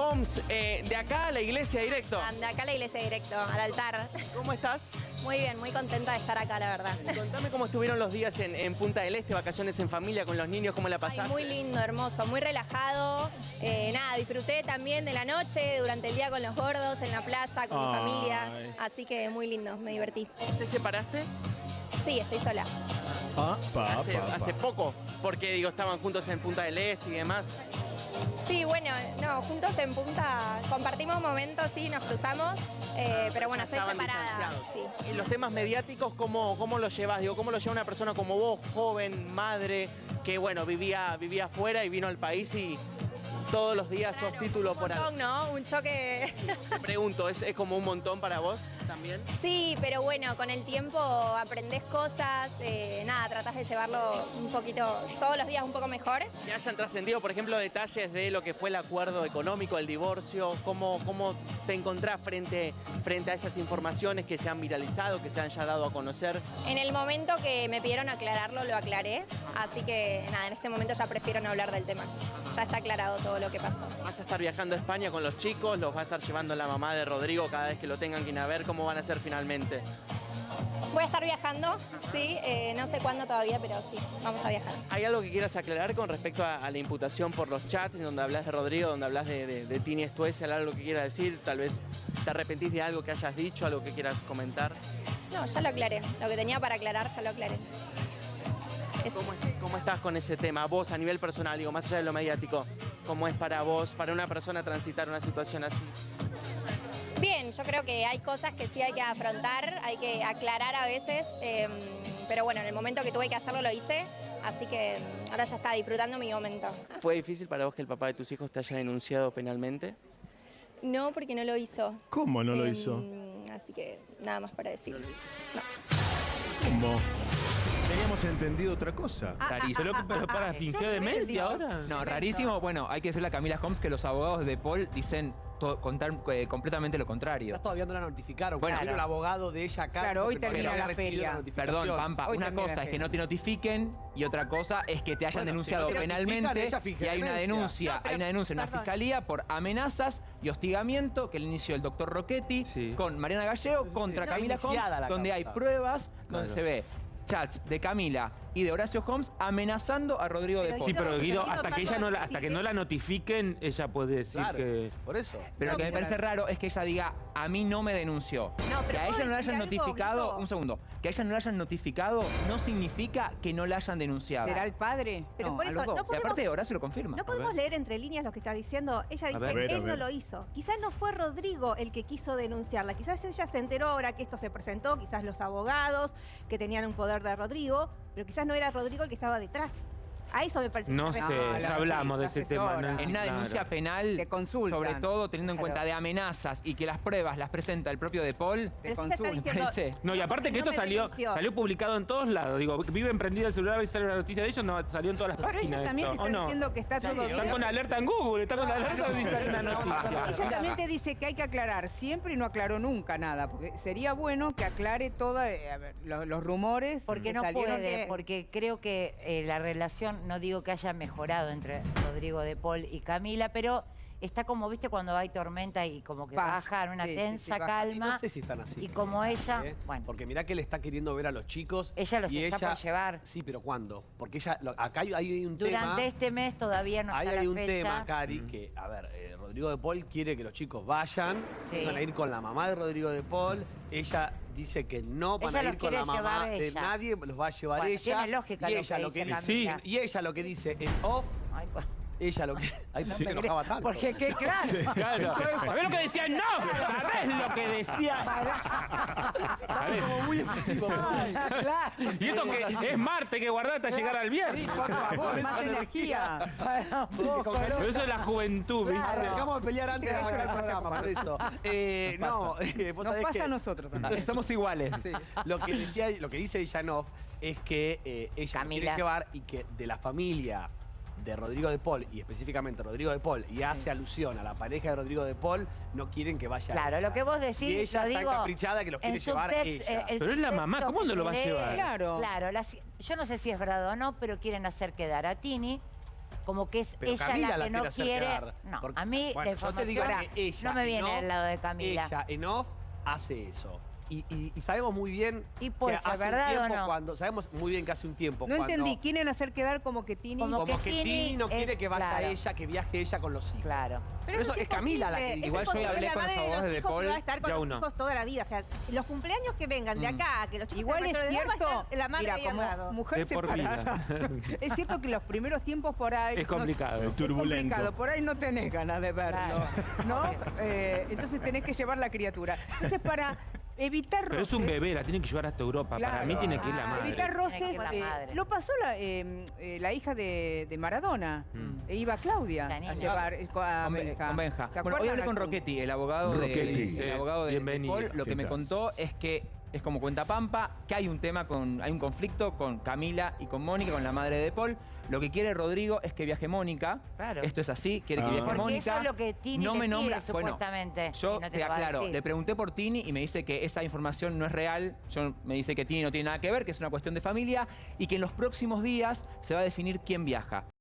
Homes, eh, de acá a la iglesia directo. Anda, acá a la iglesia directo, al altar. ¿Cómo estás? Muy bien, muy contenta de estar acá, la verdad. Contame cómo estuvieron los días en, en Punta del Este, vacaciones en familia con los niños, cómo la Ay, pasaste. muy lindo, hermoso, muy relajado. Eh, nada, disfruté también de la noche, durante el día con los gordos, en la playa, con mi familia. Así que muy lindo, me divertí. ¿Te separaste? Sí, estoy sola. Ah, pa, hace, pa, pa. hace poco, porque digo, estaban juntos en Punta del Este y demás. Sí, bueno, no, juntos en punta compartimos momentos, sí, nos cruzamos. eh, pero bueno, estoy separada. Sí. Y los temas mediáticos, ¿cómo, cómo los llevas? Digo, ¿cómo lo lleva una persona como vos, joven, madre, que bueno, vivía, vivía afuera y vino al país y todos los días sos título Un por algo? montón, ¿no? Un choque. Pregunto, ¿es, es como un montón para vos también? Sí, pero bueno, con el tiempo aprendes cosas, eh, nada, tratás de llevarlo un poquito, todos los días un poco mejor. Que hayan trascendido, por ejemplo, detalles de lo que fue el acuerdo económico, el divorcio, cómo, cómo te encontrás frente, frente a esas informaciones que se han viralizado, que se han ya dado a conocer. En el momento que me pidieron aclararlo, lo aclaré, así que nada, en este momento ya prefiero no hablar del tema. Ya está aclarado todo lo que pasó. Vas a estar viajando a España con los chicos, los va a estar llevando la mamá de Rodrigo cada vez que lo tengan que ir a ver, cómo van a ser finalmente. Voy a estar viajando, sí, eh, no sé cuándo todavía, pero sí, vamos a viajar. ¿Hay algo que quieras aclarar con respecto a, a la imputación por los chats, donde hablas de Rodrigo, donde hablas de, de, de Tini Estuese, algo que quieras decir? Tal vez te arrepentís de algo que hayas dicho, algo que quieras comentar. No, ya lo aclaré, lo que tenía para aclarar ya lo aclaré. Es- ¿Cómo, cómo estás con ese tema? Vos a nivel personal, digo, más allá de lo mediático, ¿cómo es para vos, para una persona transitar una situación así? Bien, yo creo que hay cosas que sí hay que afrontar, hay que aclarar a veces, eh, pero bueno, en el momento que tuve que hacerlo lo hice, así que mm, ahora ya está disfrutando mi momento. ¿Fue difícil para vos que el papá de tus hijos te haya denunciado penalmente? No, porque no lo hizo. ¿Cómo no lo Em, hizo? Así que nada más para decir. ¿Cómo? Teníamos entendido otra cosa. Rarísimo. Pero, pero para, ¿fingió demencia ahora? No, rarísimo. Bueno, hay que decirle a Camila Holmes que los abogados de Paul dicen contar eh, completamente lo contrario. Quizás todavía no la notificaron. Bueno, Bueno, vino el abogado de ella acá. Claro, hoy termina la feria. Perdón, Pampa, Hoy una cosa la es que no te notifiquen y otra cosa es que te hayan Bueno, denunciado si no te notifican, penalmente y hay una denuncia, No, pero, hay una denuncia en una perdón. fiscalía por amenazas y hostigamiento que le inició el doctor Rocchetti Sí. con Mariana Gallego Sí, sí, contra. Camila Holmes, la donde hay pruebas donde Claro. se ve chats de Camila y de Horacio Holmes amenazando a Rodrigo de Paul. Sí, pero Guido, hasta que ella no la, hasta que no la notifiquen, ella puede decir Claro, que. por eso. Pero No, lo que me parece raro es que ella diga, a mí no me denunció. No, pero que a ¿puedo ella no decir hayan algo, notificado, Guido? un segundo, que a ella no le hayan notificado no significa que no la hayan denunciado. ¿Será el padre? Pero no, por eso, los dos. no Y podemos- aparte Horacio lo confirma. No podemos leer entre líneas lo que está diciendo. Ella dice, ver. Él no lo hizo. Quizás no fue Rodrigo el que quiso denunciarla. Quizás ella se enteró ahora que esto se presentó, quizás los abogados que tenían un poder de Rodrigo, pero quizás no era Rodrigo el que estaba detrás. A eso me parece. No que sé, la- ya hablamos sí, de la ese tema. Nancy, En una claro. denuncia penal, Te sobre todo teniendo en Claro. cuenta de amenazas y que las pruebas las presenta el propio De Paul, Te Pero diciendo. No, y aparte que no esto salió, denunció. salió publicado en todos lados. Digo, vive emprendida el celular, a veces sale una noticia de ellos, no, salió en todas las Pero páginas. ella también te está ¿o no? diciendo que está todo Están bien. con alerta en Google, están con alerta y sale una noticia. Ella también te dice que hay que aclarar siempre y no aclaró nunca nada, porque sería bueno que aclare todos los, los rumores Porque que no puede, de- porque creo que eh, la relación, no digo que haya mejorado entre Rodrigo de Paul y Camila, pero está como, viste, cuando hay tormenta y como que Paz. baja en una Sí, sí, tensa sí, baja. Y calma. no sé si están así. Y como ella, ¿eh? bueno, Porque mirá que él está queriendo ver a los chicos. Ella los y está ella, por llevar. Sí, pero ¿cuándo? Porque ella, lo- acá hay, hay un tema. durante este mes todavía no Ahí está hay la un fecha. tema, Cari, que, a ver, eh, Rodrigo de Paul quiere que los chicos vayan, Sí. van a ir con la mamá de Rodrigo de Paul, ella dice que no van Ella a ir con la mamá de ella. nadie, los va a llevar Bueno, ella. tiene lógica y lo ella que lo que dice Camila. y ella lo que dice en off, ella lo que. Ay, no se enojaba tanto. porque qué claro. Claro. ¿Sabés lo que decía? ¡No! ¿Sabés lo que decía? ¿Sabés? Como muy expresivo. claro. Y eso que es Marte que guardaste hasta llegar al Sí, viernes. por favor, más energía. Pero eso es la juventud, ¿viste? Arrancamos a pelear antes de le paso programa, por eso. Eh, no, eh, vos Nos sabés pasa que a nosotros también. Somos iguales. Sí. Lo que decía, lo que dice Janov es que eh, ella quiere llevar y que de la familia de Rodrigo de Paul y específicamente Rodrigo de Paul y hace alusión a la pareja de Rodrigo de Paul, no quieren que vaya Claro, ella. lo que vos decís, Y ella lo está digo, encaprichada que los quiere llevar subtext- ella. eh, el Pero es la mamá, ¿cómo no lo va a llevar? Claro. Claro, las- yo no sé si es verdad o no, pero quieren hacer quedar a Tini como que es Pero ella Camila la que no quiere quedar. No, Porque- a mí bueno, la yo te digo información que ella no me en viene off- del lado de Camila. Ella en off hace eso. Y, y- y sabemos muy bien Y que ser hace un o tiempo no. cuando sabemos muy bien que hace un tiempo No cuando- entendí, quieren hacer quedar como que Tini... Como como que que Tini no es- quiere que vaya claro. ella, que viaje ella con los hijos. Claro. Pero eso es Camila la que dice. Igual yo hablé con los madre de de Paul, va a estar con ya los uno. hijos toda la vida. O sea, los cumpleaños que vengan de acá, que los chicos Igual es cierto, la madre mira, como mujer separada, es cierto que los primeros tiempos por ahí... Es complicado. no- Turbulento. Es complicado, por ahí no tenés ganas de verlo. ¿no? Eh, entonces tenés que llevar la criatura. Entonces para evitar Pero es un bebé, la tienen que llevar hasta Europa. Para mí tiene que ir la Ah, madre. Evitar roces, eh, lo pasó la, eh, eh, la hija de, de Maradona. Mm. E iba Claudia La a llevar a Con, Benja. con Benja. ¿Se Bueno, hoy hablé con Rocchetti, el abogado de, el abogado de. Paul. Lo ¿Qué que me contó es que es como cuenta Pampa, que hay un tema con, hay un conflicto con Camila y con Mónica, con la madre de Paul. Lo que quiere Rodrigo es que viaje Mónica. Claro. Esto es así, quiere que Ah. viaje Porque Mónica. eso es lo que Tini no le me pide, nombra, bueno, supuestamente, yo no te te lo va a aclaro, decir. le pregunté por Tini y me dice que esa información no es real. Yo, me dice que Tini no tiene nada que ver, que es una cuestión de familia y que en los próximos días se va a definir quién viaja.